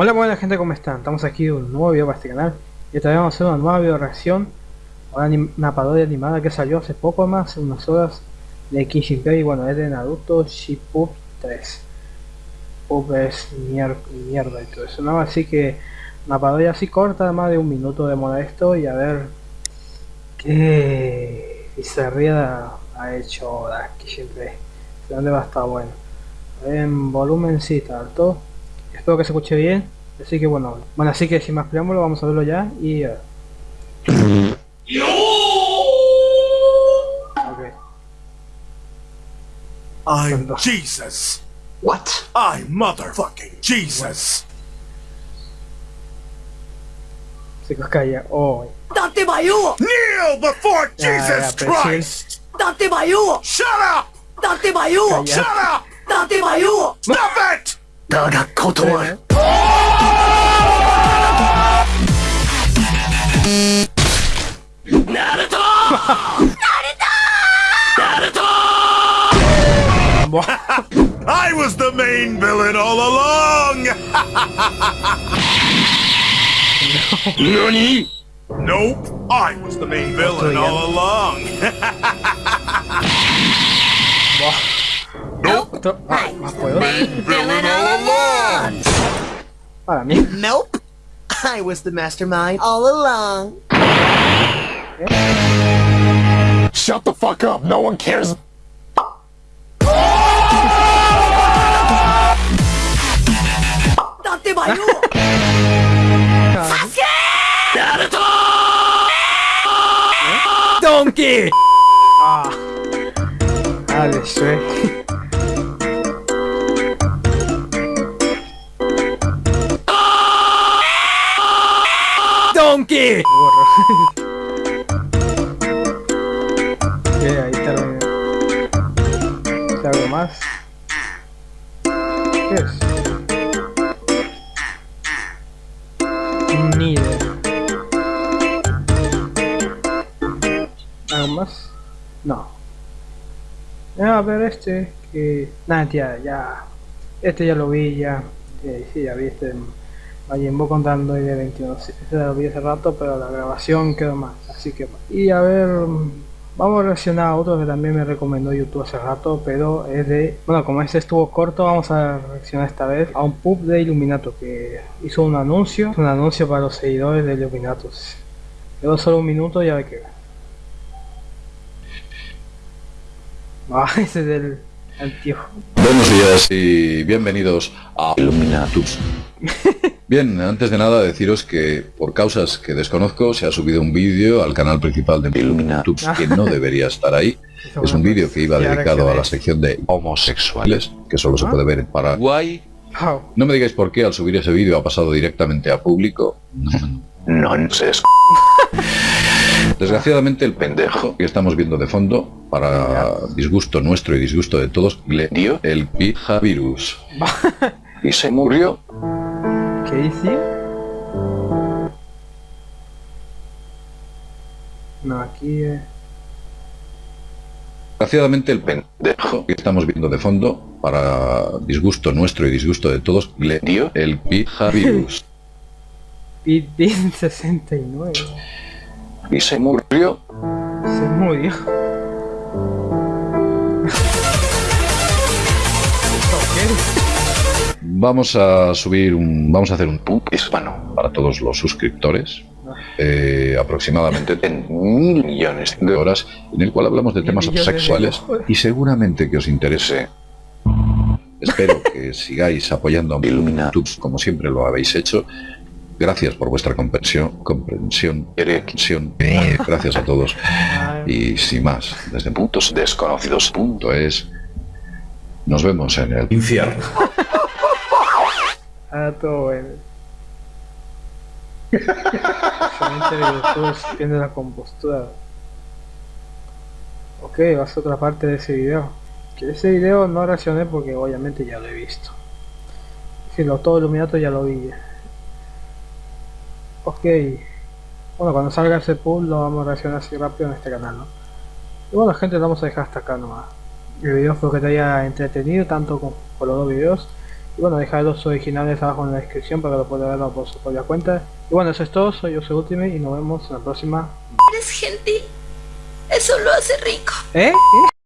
Hola buena gente, ¿cómo están? Estamos aquí en un nuevo video para este canal. Y esta vez vamos a hacer una nueva video reacción una, una parodia animada que salió hace poco más, unas horas de Kishin y bueno, es de Naruto Shippuden 3 Pup es mier mierda y todo eso, ¿no? Así que una parodia así corta, más de un minuto de esto y a ver qué bizarría ha hecho la Kishin 3 dónde va a estar bueno en alto espero que se escuche bien así que bueno bueno así que sin más preámbulo vamos a verlo ya y uh... okay. I'm Jesus. What? I'm motherfucking Jesus. Se calla. Oh. Date Bayu! Kneel before Jesus. Christ. Date Bayu! Shut up! Date! Calla. Shut up! Date Bayu! Stop it! だが断る I was the main villain all along! NANI? Nope, I was the main villain ya. all along. nope, Esto- ah, más puedo. Villain all along! Para mí. Nope! I was the mastermind all along! Shut the fuck up, no one cares. Date Bayu! Donkey. Ah. Dale, Shrek. Donkey. Burro. Ok, ahí terminé. ¿Hay algo más? ¿Qué es? Ni idea. ¿Algo más? No. Ya, a ver este, que... Nada, tía, ya... Este ya lo vi, ya... eh, sí, ya vi este... Contando y de 21. Sí, Este lo vi hace rato, pero la grabación quedó más. Así que... Y a ver... Vamos a reaccionar a otro que también me recomendó YouTube hace rato, pero es de... Bueno, como este estuvo corto, vamos a reaccionar esta vez a un pub de Illuminato que hizo un anuncio, un anuncio para los seguidores de Illuminatus. Quedó solo un minuto y a ver qué. Ah, ese es el antiguo. Buenos días y bienvenidos a Illuminatus. Bien, antes de nada deciros que por causas que desconozco se ha subido un vídeo al canal principal de Illuminatus que no debería estar ahí. Es un vídeo que iba dedicado a la sección de homosexuales, que solo se puede ver en Paraguay. No me digáis por qué al subir ese vídeo ha pasado directamente a público. No sé. Desgraciadamente el pendejo que estamos viendo de fondo, para disgusto nuestro y disgusto de todos, le dio el pijavirus. Y se murió. No, aquí... eh, Desgraciadamente el pendejo que estamos viendo de fondo, para disgusto nuestro y disgusto de todos, le dio el pijavirus. Pidin 69. Y se murió. Se murió. Vamos a subir un... Vamos a hacer un pub hispano. para todos los suscriptores. eh, aproximadamente en mil millones de horas en el cual hablamos de temas sexuales y seguramente que os interese. Espero que sigáis apoyando a Illuminatus como siempre lo habéis hecho. Gracias por vuestra comprensión comprensión erección gracias a todos. Y sin más desde puntos desconocidos punto es. Nos vemos en el infierno Ah, todo bueno. Excelente YouTube, pierde la compostura. Ok, vas a otra parte de ese video. Que ese video no reaccioné porque obviamente ya lo he visto. Si lo todo Illuminato ya lo vi. Ok. Bueno, cuando salga ese pool lo vamos a reaccionar así rápido en este canal, ¿no? Y bueno gente, lo vamos a dejar hasta acá nomás. El video espero que te haya entretenido tanto con, con los dos videos. Y bueno, dejaré los originales abajo en la descripción para que lo puedan ver por su propia cuenta. Y bueno, eso es todo, soy yo, soy Ultimate y nos vemos en la próxima. Eres gentil. Eso lo hace rico. ¿Eh? ¿Eh?